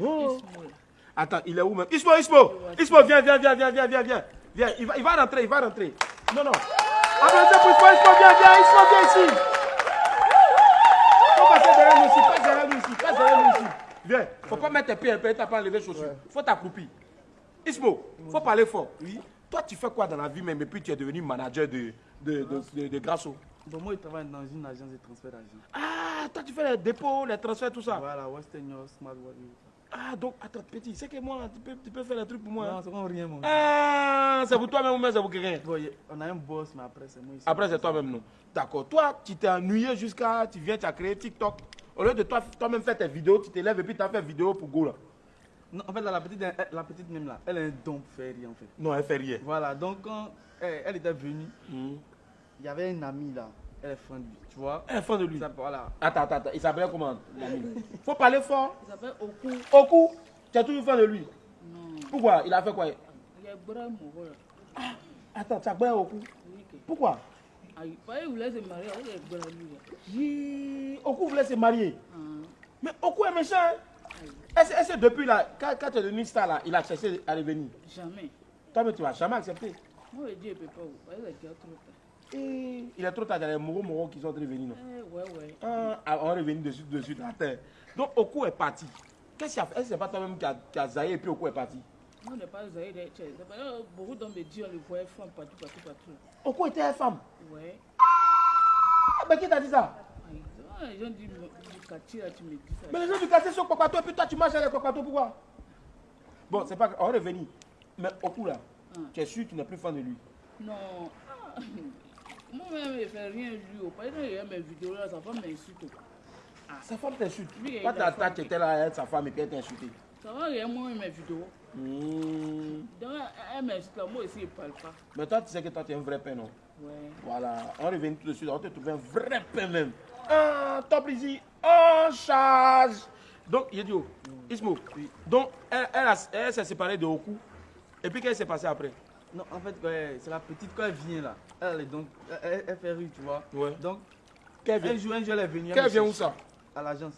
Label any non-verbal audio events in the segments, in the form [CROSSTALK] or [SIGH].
Oh. Attends, il est où même? Ismo, Ismo Ismo, viens, viens, viens, viens, viens, viens, viens. Viens, il va, il va rentrer, il va rentrer. Non, non. Applaudissez pour Ismo, Ismo, viens, viens, Ismo, viens ici. Faut passer derrière nous ici, passe derrière nous ici, passe derrière nous ici. Viens, faut pas mettre tes pieds un peu, t'as pas enlevé les chaussures. Faut t'accroupir. Ismo, faut parler fort. Oui. Toi, tu fais quoi dans la vie même? Et puis tu es devenu manager de, de, de, de, de Grasso Donc moi, je travaille dans une agence de transfert d'argent. Ah, toi, tu fais les dépôts, les transferts, tout ça. Voilà, Western Union, Smart Wallet. Ah, donc, attends, petit, c'est que moi, tu peux, tu peux faire les trucs pour moi. hein? Non, c'est comme rien, gars. Ah, c'est pour toi-même ou bien c'est pour quelqu'un? Bon, on a un boss, mais après, c'est moi ici. Après, c'est toi-même, non D'accord. Toi, tu t'es ennuyé jusqu'à. Tu viens, tu as créé TikTok. Au lieu de toi, toi-même faire tes vidéos, tu t'élèves et puis tu as fait vidéo pour Go là. Non, en fait, là, la petite, la petite même là, elle a un don pour faire rien, en fait. Non, elle fait rien. Voilà, donc quand elle, elle était venue, Hmm. il y avait une amie là, elle est fan de lui, tu vois. Elle est fan de lui. Ça, voilà. Attends, attends, attends. Il s'appelait comment Faut parler fort. Il s'appelle Oku. Cou, tu es toujours fan de lui? Non. Pourquoi? Il a fait quoi? Il y a Bora Moro, là. Attends, tu as. Oui, que- Pourquoi? Ah, il voulait se marier lui, Oku voulait se marier. Ah. Mais Oku est méchant. hein. Est-ce est-ce que depuis là, quand, quand tu es devenu star là, il a cherché à revenir? Jamais. Toi-même, tu vas jamais accepter. Moi, je dis, il peut pas. Qu'il a déjà trop tard. Et il est trop tard, il y a les moraux moraux qui sont revenus. Non? Eh, ouais, ouais. Ah, ah, on est revenu dessus, dessus, à terre. Donc Oku est parti. Qu'est-ce qu'il a fait? Est-ce que c'est pas toi-même qui a, qui a zaillé et puis Oku est parti? Moi, on n'est pas là, Beaucoup d'hommes me disent, on les voyait femmes partout, partout, partout. Oku était femme? Ouais. Ah, mais qui t'a dit ça? Ah, les gens disent, du quartier, là, tu me dis ça. Mais les gens du quartier sont copato et puis toi tu marches avec les copato, pourquoi? Bon, c'est pas on est revenu. Mais Oku là, Ah. tu es sûr que tu n'es plus fan de lui? Non. Ah. [LAUGHS] Moi-même, je ne fais rien lui. oh. Par exemple, il y a mes vidéos là, sa femme m'insulte. Sa femme t'insulte. Oui, il a ta qui- étais là sa femme et puis elle t'a insulté. Ça va rien, moi, mes vidéos. Hmm. Donc, elle m'insulte moi aussi, je ne parle pas. Mais toi, tu sais que toi, tu es un vrai père, non Ouais. Voilà, on revenu tout de suite, on te trouvé un vrai père même. Ah, top ici, en charge. Donc, Yedio, Ismo, donc elle, elle, a- elle s'est séparée de Oku. Et puis, qu'est-ce qui s'est passé après Non, en fait, ouais, c'est la petite, quand elle vient là, elle, est donc, elle, elle- elle fait rire, tu vois. Ouais. Donc, Qu'elle vient, un jour, un jour, elle est venue. elle qu'elle vient où ça? À l'agence.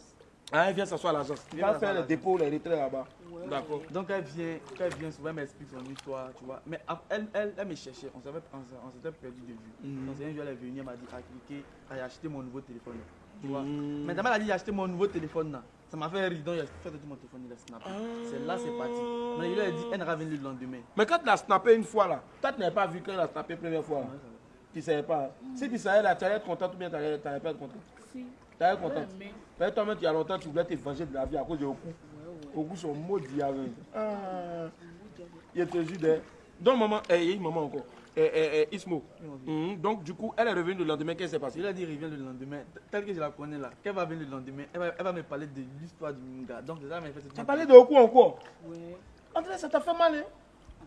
ah, Elle vient s'asseoir à l'agence. Elle va faire les là. dépôts, les retraits là-bas. Ouais, D'accord. Donc elle vient, quand elle vient souvent, elle m'explique son histoire, tu vois. Mais elle, elle, elle me cherchait, on s'avait- on s'était perdu de vue. Mhm. Donc un jour, elle est venue, elle m'a dit, à cliquer, à acheter mon nouveau téléphone. Tu vois. Mhm. Mais d'abord, elle a dit, j'ai acheté mon nouveau téléphone là. Ça m'a fait rire, donc j'ai fait tout mon téléphone, il a snappé. C'est là, c'est parti. Mais il lui a dit, elle venir le lendemain. Mais quand tu l'as snappé une fois là, toi, tu n'avais pas vu quand elle a snappé la première fois. là. Tu ne savais pas. Si tu savais là, tu allais être content ou bien tu n'allais pas être content. Si. Tu allais être Ouais, content. mais. Toi-même, il y a longtemps, tu voulais te venger de la vie à cause de Oku. Ouais, ouais. Oku sont maudits avec. Ah, il te jure. Donc, maman, il y a une maman encore. Eh, eh, Ismo. Mhm. Donc, du coup, elle est revenue le lendemain. Qu'est-ce qui s'est passé? Il a dit, revient le lendemain. Tel que je la connais là, qu'elle va venir le lendemain, elle va, elle va me parler de l'histoire du Minga. Donc, ça, mais Tu as parlé de Oku encore? Ouais. André, ça t'a fait mal, hein? Ah,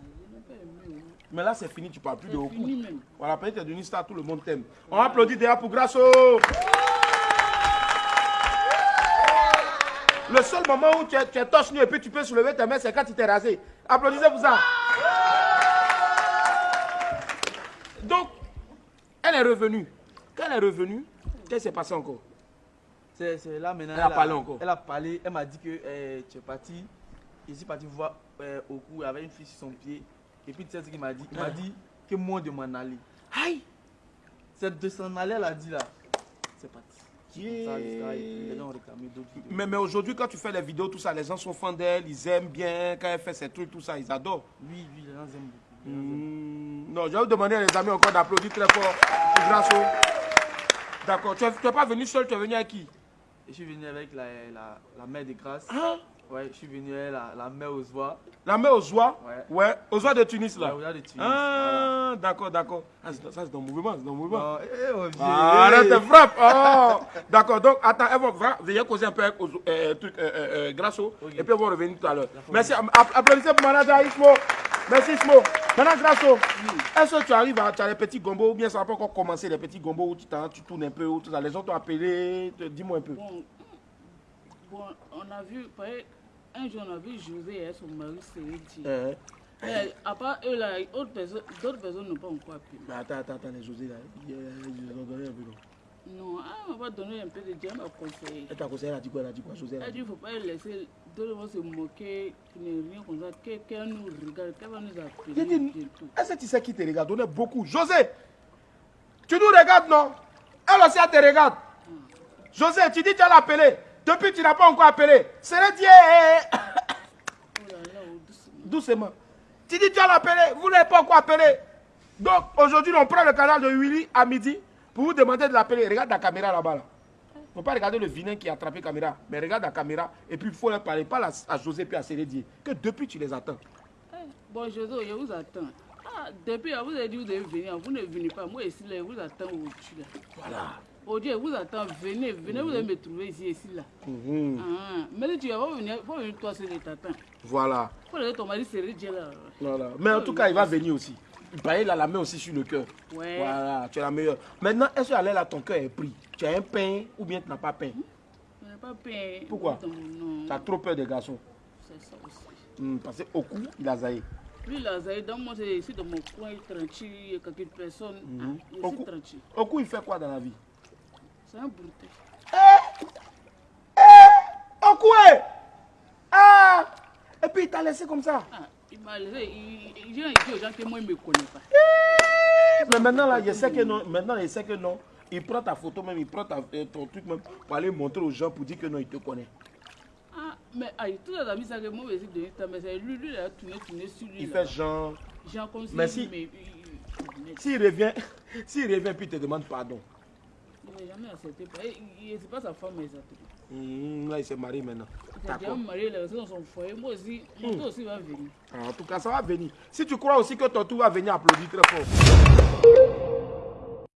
oh. Mais là, c'est fini, tu parles plus de C'est Oku. fini même. Voilà, peut-être tu es devenu star, tout le monde t'aime. On applaudit déjà pour Grasso. Le seul moment où tu es, tu es torse nu et puis tu peux soulever tes mains, c'est quand tu t'es rasé. Applaudissez pour ça. Donc, elle est revenue. Quand elle est revenue, qu'est-ce qui s'est passé encore? C'est là maintenant. Elle a parlé encore. Elle a parlé, elle m'a dit que euh, tu es parti. Je suis parti voir euh, au cou avec une fille sur son pied. Et puis tu sais ce qu'il m'a dit? Il m'a Ah. dit que moi de m'en aller. Aïe C'est de s'en aller, elle a dit là. C'est parti. Yeah. Mais, mais aujourd'hui, quand tu fais les vidéos, tout ça, les gens sont fans d'elle, ils aiment bien. Quand elle fait ses trucs, tout ça, ils adorent. Oui, oui, les gens aiment beaucoup. Les gens aiment Hmm, Non, je vais vous demander à les amis encore d'applaudir très fort Grasso. D'accord. Tu n'es pas venu seul, tu es venu avec qui? Je suis venu avec la, la, la mère de grâce. Hein? Ouais, je suis venu avec la, la mère aux oies. La main aux oies? Ouais. Ouais, aux oies de Tunis là. De Tunis. Ah, d'accord, d'accord. Ah, ça c'est dans le mouvement, c'est dans le mouvement. Oh, eh, oh, Ah, eh. là, te frappe. Oh, d'accord. Donc, attends, elle va, veuillez causer un peu avec euh, truc, euh, euh, euh, Grasso. Et puis, on va revenir tout à l'heure. Merci. App- Applaudissez pour manager Ismo. Merci Ismo. Maintenant, Grasso, est-ce que tu arrives à tu as les petits gombos ou bien ça n'a pas encore commencé, les petits gombos où tu, tu tournes un peu, où tout ça. Les gens t'ont appelé. Dis-moi un peu. Bon, bon, on a vu, un jour on a vu José et son mari Céline. Euh, Mais à part eux là, d'autres personnes n'ont pas encore appelé. mais attends, attends, attends, les José là. ils- ils ont donné un peu, non ah, on va donner un peu de diamant à conseiller. Elle t'a conseillé, elle a dit quoi Elle a dit quoi José elle a dit qu'il ne faut pas laisser tout le monde se moquer, qu'il n'y rien comme ça, que- qu'elle nous regarde, qu'elle va nous appeler est-ce que tu sais qui te regarde? On est beaucoup. José, tu nous regardes, non? Elle aussi, elle te regarde. José, tu dis que tu as l'appelé. Depuis, tu n'as pas encore appelé. C'est le Dieu. Oh là là, oh, doucement. Doucement. Tu dis que tu as l'appelé. Vous n'avez pas encore appelé. Donc, aujourd'hui, on prend le canal de Willy à midi pour vous demander de l'appeler. Regarde la caméra là-bas. Là. Il ne faut pas regarder le vilain qui a attrapé la caméra. Mais regarde la caméra. Et puis, il faut leur parler. Pas à José puis à Célédier. Que depuis, tu les attends. Eh, Bon, José, je vous attends. Ah, depuis, vous avez dit que vous devez venir. Vous ne venez pas. Moi, ici, là, je vous attends au-dessus. Là. Voilà. Aujourd'hui, je vous attends. Venez, venez, vous allez me trouver ici, ici, là. Mhm. Ah, mais si tu vas venir, faut venir toi je t'attends. Voilà. Il. Voilà. Mais en tout cas, il va venir aussi. Il paraît, il a la main aussi sur le cœur. Ouais. Voilà, tu es la meilleure. Maintenant, est-ce que là, ton cœur est pris? Tu as un pain ou bien tu n'as pas pain? Je n'ai pas peur. Pourquoi? Tu as trop peur des garçons. c'est ça aussi. Hmm, parce que au cou, il a zaï. Lui, là, Zaïd, dans moi, c'est ici dans mon coin, tranquille, il y a quelques personnes. Ah, il Au tranquille. au il fait quoi dans la vie? C'est un. Au cou, eh Ah Et puis il t'a laissé comme ça. Ah, il m'a laissé. Il, il, dit aux gens que moi, il ne me connaît pas. Mais maintenant, là, je sais que non. Maintenant, je sais que non. Il prend ta photo même, il prend ta, euh, ton truc même pour aller montrer aux gens pour dire que non, il te connaît. Ah, mais aïe, tous les amis, ça que moi, je mais c'est lui, lui, il a tourné, tourné sur lui. Il là. fait genre. Comme si. Mais si- Mais, il- il- mais S'il revient, s'il revient, puis il te demande pardon. Il n'a jamais accepté. Il- il- C'est pas sa femme, exactement. Hmm, là, il s'est marié maintenant. Il s'est déjà marié, là, c'est dans son foyer. Moi aussi, mon tour aussi va venir. Ah, En tout cas, ça va venir. Si tu crois aussi que ton tour va venir applaudir très fort.